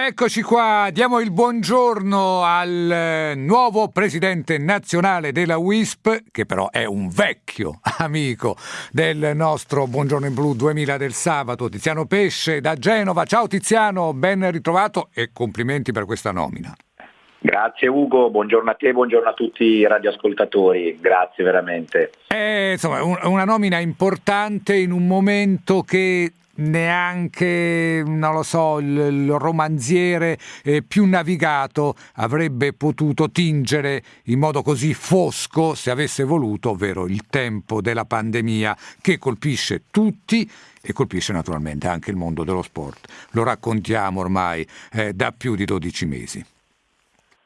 Eccoci qua, diamo il buongiorno al eh, nuovo presidente nazionale della WISP, che però è un vecchio amico del nostro Buongiorno in Blu 2000 del sabato, Tiziano Pesce da Genova. Ciao Tiziano, ben ritrovato e complimenti per questa nomina. Grazie Ugo, buongiorno a te, buongiorno a tutti i radioascoltatori, grazie veramente. È insomma, una nomina importante in un momento che neanche, non lo so, il, il romanziere eh, più navigato avrebbe potuto tingere in modo così fosco se avesse voluto, ovvero il tempo della pandemia che colpisce tutti e colpisce naturalmente anche il mondo dello sport. Lo raccontiamo ormai eh, da più di 12 mesi.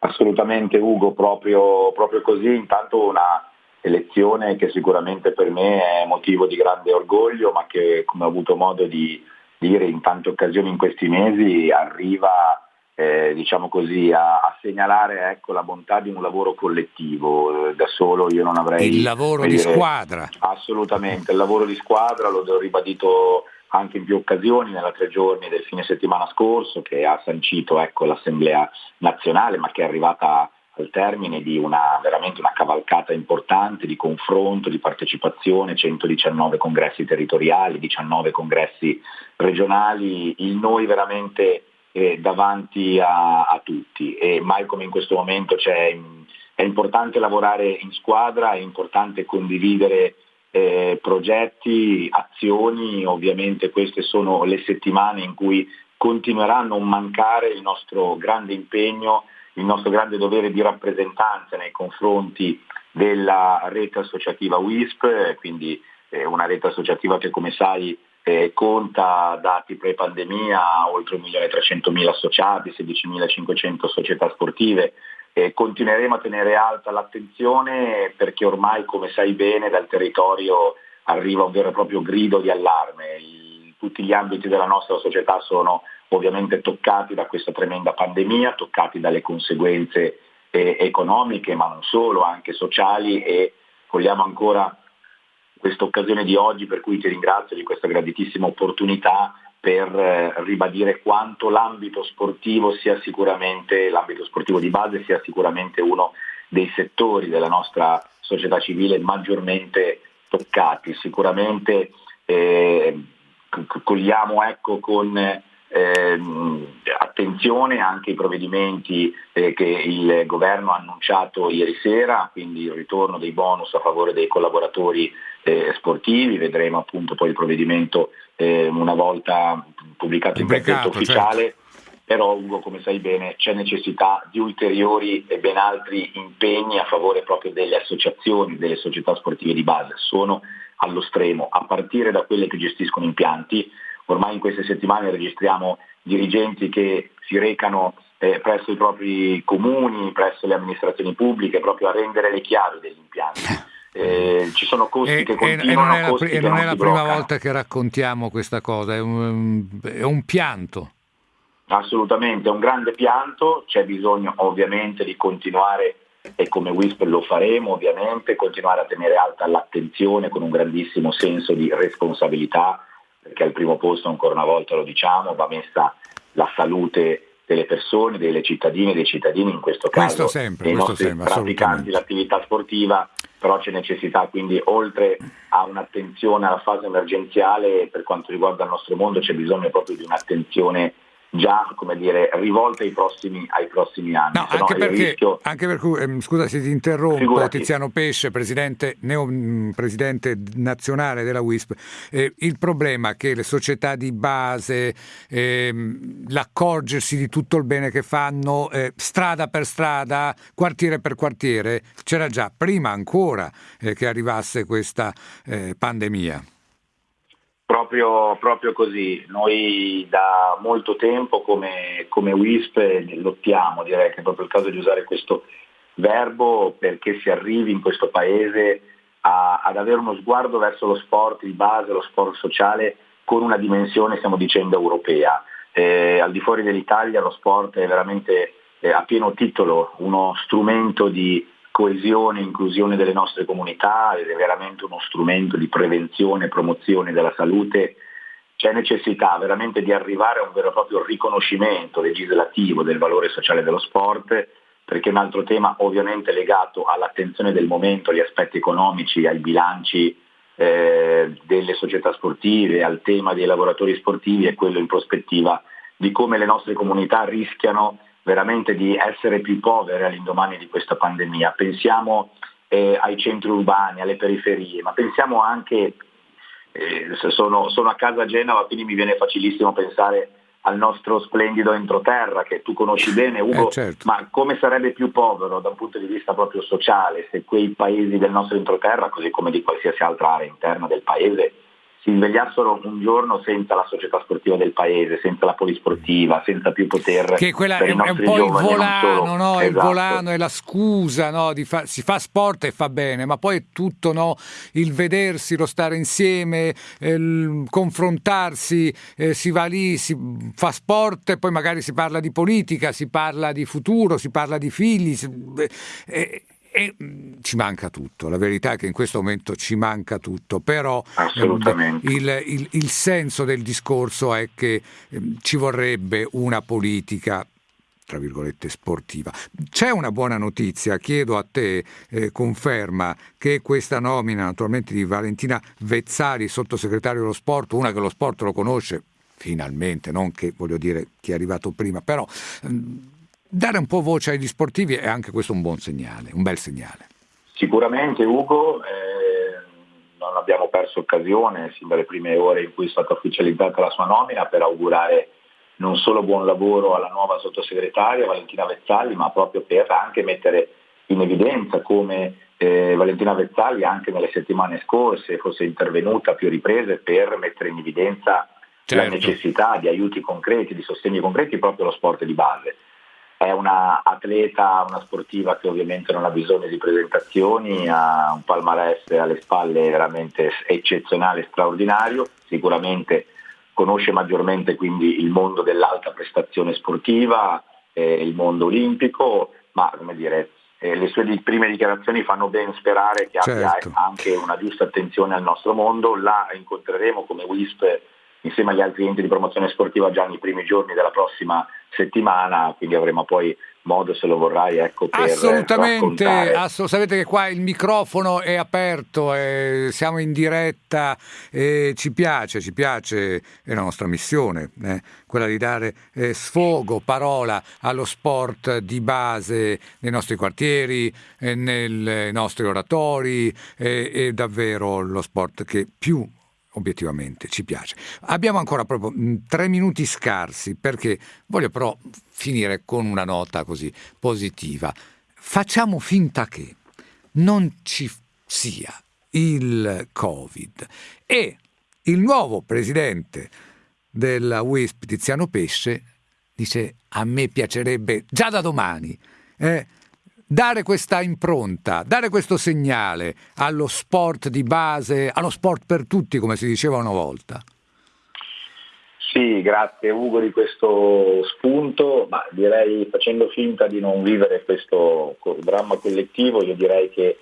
Assolutamente Ugo, proprio, proprio così, intanto una elezione che sicuramente per me è motivo di grande orgoglio, ma che come ho avuto modo di dire in tante occasioni in questi mesi arriva eh, diciamo così, a, a segnalare ecco, la bontà di un lavoro collettivo. Da solo io non avrei... Il lavoro di dire, squadra. Assolutamente, il lavoro di squadra l'ho ribadito anche in più occasioni nella tre giorni del fine settimana scorso che ha sancito ecco, l'Assemblea nazionale ma che è arrivata al termine di una, veramente una cavalcata importante di confronto, di partecipazione, 119 congressi territoriali, 19 congressi regionali, il noi veramente eh, davanti a, a, tutti. E mai come in questo momento è importante lavorare in squadra, è importante condividere eh, progetti, azioni, ovviamente queste sono le settimane in cui continuerà a non mancare il nostro grande impegno il nostro grande dovere di rappresentanza nei confronti della rete associativa WISP, quindi eh, una rete associativa che come sai eh, conta dati pre-pandemia, oltre 1.300.000 associati, 16.500 società sportive. Eh, continueremo a tenere alta l'attenzione perché ormai, come sai bene, dal territorio arriva un vero e proprio grido di allarme. Tutti gli ambiti della nostra società sono ovviamente toccati da questa tremenda pandemia, toccati dalle conseguenze eh, economiche, ma non solo, anche sociali e vogliamo ancora questa occasione di oggi per cui ti ringrazio di questa graditissima opportunità per eh, ribadire quanto l'ambito sportivo sia sicuramente, l'ambito sportivo di base sia sicuramente uno dei settori della nostra società civile maggiormente toccati. Sicuramente eh, cogliamo ecco, con eh, attenzione anche ai provvedimenti eh, che il governo ha annunciato ieri sera, quindi il ritorno dei bonus a favore dei collaboratori eh, sportivi, vedremo appunto poi il provvedimento eh, una volta pubblicato in gazzetta ufficiale. Certo. Però Ugo, come sai bene, c'è necessità di ulteriori e ben altri impegni a favore proprio delle associazioni, delle società sportive di base. Sono allo stremo, a partire da quelle che gestiscono impianti, Ormai in queste settimane registriamo dirigenti che si recano eh, presso i propri comuni, presso le amministrazioni pubbliche, proprio a rendere le chiavi degli impianti. Eh, ci sono costi e, che continuano e non è la, e non è la prima volta che raccontiamo questa cosa, è un, è un pianto. Assolutamente, è un grande pianto, c'è bisogno ovviamente di continuare e come WISP lo faremo ovviamente, continuare a tenere alta l'attenzione con un grandissimo senso di responsabilità perché al primo posto, ancora una volta lo diciamo, va messa la salute delle persone, delle cittadine e dei cittadini, in questo caso. Questo sempre, dei questo nostri sempre, praticanti l'attività sportiva, però c'è necessità quindi oltre a un'attenzione alla fase emergenziale per quanto riguarda il nostro mondo c'è bisogno proprio di un'attenzione già come dire, rivolte ai prossimi, ai prossimi anni. No, anche, perché, rischio... anche perché, ehm, scusa se ti interrompo, Figurati. Tiziano Pesce, presidente, neo, mm, presidente nazionale della WISP, eh, il problema è che le società di base, eh, l'accorgersi di tutto il bene che fanno, eh, strada per strada, quartiere per quartiere, c'era già prima ancora eh, che arrivasse questa eh, pandemia. Proprio, proprio, così, noi da molto tempo come, come WISP lottiamo, direi che è proprio il caso di usare questo verbo perché si arrivi in questo paese a, ad avere uno sguardo verso lo sport di base, lo sport sociale con una dimensione, stiamo dicendo, europea. Eh, al di fuori dell'Italia lo sport è veramente eh, a pieno titolo uno strumento di coesione e inclusione delle nostre comunità ed è veramente uno strumento di prevenzione e promozione della salute c'è necessità veramente di arrivare a un vero e proprio riconoscimento legislativo del valore sociale dello sport, perché un altro tema ovviamente legato all'attenzione del momento, agli aspetti economici, ai bilanci eh, delle società sportive, al tema dei lavoratori sportivi è quello in prospettiva di come le nostre comunità rischiano veramente di essere più povere all'indomani di questa pandemia. Pensiamo eh, ai centri urbani, alle periferie, ma pensiamo anche, eh, sono, sono, a casa a Genova, quindi mi viene facilissimo pensare al nostro splendido entroterra che tu conosci bene Ugo, eh, certo. ma come sarebbe più povero da un punto di vista proprio sociale se quei paesi del nostro entroterra, così come di qualsiasi altra area interna del paese, si svegliassero un giorno senza la società sportiva del paese, senza la polisportiva, senza più poter... Che quella è, è, un po' il volano, no? esatto. il volano è la scusa, no? fa, si fa sport e fa bene, ma poi è tutto no? il vedersi, lo stare insieme, eh, il confrontarsi, eh, si va lì, si fa sport e poi magari si parla di politica, si parla di futuro, si parla di figli. Si, eh, e mm, ci manca tutto, la verità è che in questo momento ci manca tutto, però ehm, il, il, il, senso del discorso è che eh, ci vorrebbe una politica tra virgolette sportiva. C'è una buona notizia, chiedo a te eh, conferma che questa nomina naturalmente di Valentina Vezzari, sottosegretario dello sport, una che lo sport lo conosce finalmente, non che voglio dire chi è arrivato prima, però ehm, dare un po' voce agli sportivi è anche questo un buon segnale, un bel segnale. Sicuramente Ugo, eh, non abbiamo perso occasione sin dalle prime ore in cui è stata ufficializzata la sua nomina per augurare non solo buon lavoro alla nuova sottosegretaria Valentina Vezzali, ma proprio per anche mettere in evidenza come eh, Valentina Vezzali anche nelle settimane scorse fosse intervenuta a più riprese per mettere in evidenza certo. la necessità di aiuti concreti, di sostegni concreti proprio allo sport di base è una atleta, una sportiva che ovviamente non ha bisogno di presentazioni, ha un palmarès alle spalle veramente eccezionale, straordinario, sicuramente conosce maggiormente quindi il mondo dell'alta prestazione sportiva, eh, il mondo olimpico, ma come dire, eh, le sue prime dichiarazioni fanno ben sperare che certo. abbia anche una giusta attenzione al nostro mondo, la incontreremo come WISP insieme agli altri enti di promozione sportiva già nei primi giorni della prossima settimana, quindi avremo poi modo se lo vorrai ecco per assolutamente ass- sapete che qua il microfono è aperto eh, siamo in diretta eh, ci piace ci piace è la nostra missione eh, quella di dare eh, sfogo parola allo sport di base nei nostri quartieri eh, nei nostri oratori è davvero lo sport che più obiettivamente ci piace. Abbiamo ancora proprio mm, tre minuti scarsi perché voglio però finire con una nota così positiva. Facciamo finta che non ci sia il Covid e il nuovo presidente della WISP, Tiziano Pesce, dice a me piacerebbe già da domani eh, dare questa impronta, dare questo segnale allo sport di base, allo sport per tutti, come si diceva una volta? Sì, grazie Ugo di questo spunto, ma direi facendo finta di non vivere questo dramma collettivo, io direi che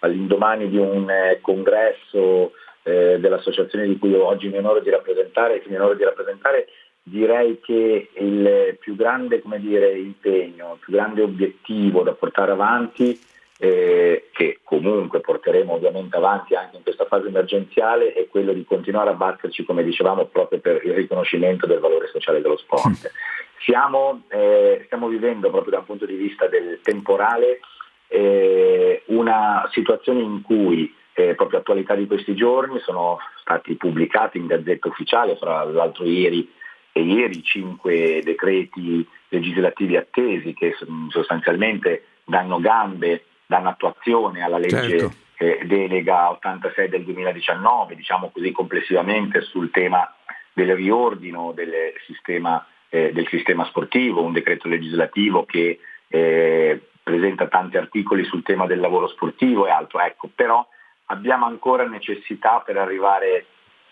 all'indomani di un eh, congresso eh, dell'associazione di cui oggi mi onoro di rappresentare, che mi onoro di rappresentare, direi che il più grande dire, impegno, il più grande obiettivo da portare avanti, eh, che comunque porteremo ovviamente avanti anche in questa fase emergenziale, è quello di continuare a batterci, come dicevamo, proprio per il riconoscimento del valore sociale dello sport. Siamo, eh, stiamo vivendo proprio da un punto di vista del temporale eh, una situazione in cui eh, proprio attualità di questi giorni sono stati pubblicati in gazzetta ufficiale, fra l'altro ieri e ieri cinque decreti legislativi attesi che sostanzialmente danno gambe, danno attuazione alla legge certo. eh, delega 86 del 2019, diciamo così complessivamente sul tema del riordino del sistema, eh, del sistema sportivo, un decreto legislativo che eh, presenta tanti articoli sul tema del lavoro sportivo e altro, ecco, però abbiamo ancora necessità per arrivare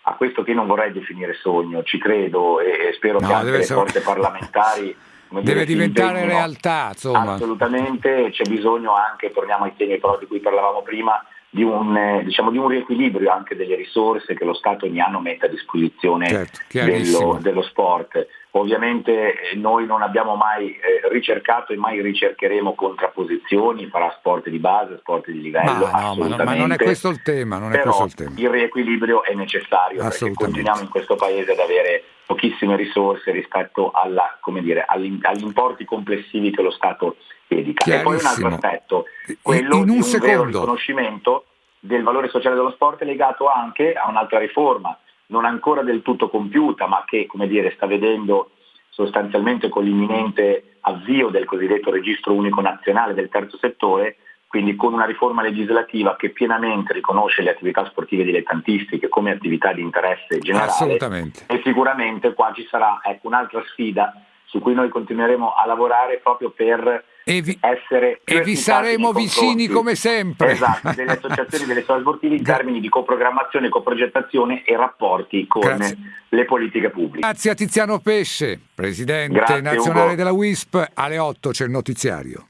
a questo che non vorrei definire sogno, ci credo e, spero no, che anche le essere... forze parlamentari deve dire, diventare realtà insomma. assolutamente c'è bisogno anche torniamo ai temi però di cui parlavamo prima di un, eh, diciamo, di un, riequilibrio anche delle risorse che lo Stato ogni anno mette a disposizione certo, dello, dello, sport. Ovviamente eh, noi non abbiamo mai eh, ricercato e mai ricercheremo contrapposizioni fra sport di base sport di livello. Ma, no, ma, no, ma non è questo il tema. Non è Però il, tema. il riequilibrio è necessario perché continuiamo in questo paese ad avere pochissime risorse rispetto alla, dire, agli, agli importi complessivi che lo Stato dedica. E poi un altro aspetto, quello in un di un secondo. vero riconoscimento del valore sociale dello sport è legato anche a un'altra riforma, non ancora del tutto compiuta, ma che come dire, sta vedendo sostanzialmente con l'imminente avvio del cosiddetto registro unico nazionale del terzo settore, quindi con una riforma legislativa che pienamente riconosce le attività sportive dilettantistiche come attività di interesse generale. Assolutamente. E sicuramente qua ci sarà ecco, un'altra sfida su cui noi continueremo a lavorare proprio per e vi, essere e vi saremo vicini come sempre. Esatto, delle associazioni delle sportive in termini di coprogrammazione, coprogettazione e rapporti con Grazie. le politiche pubbliche. Grazie a Tiziano Pesce, Presidente Grazie, nazionale Ugo. della WISP. Alle 8 c'è il notiziario.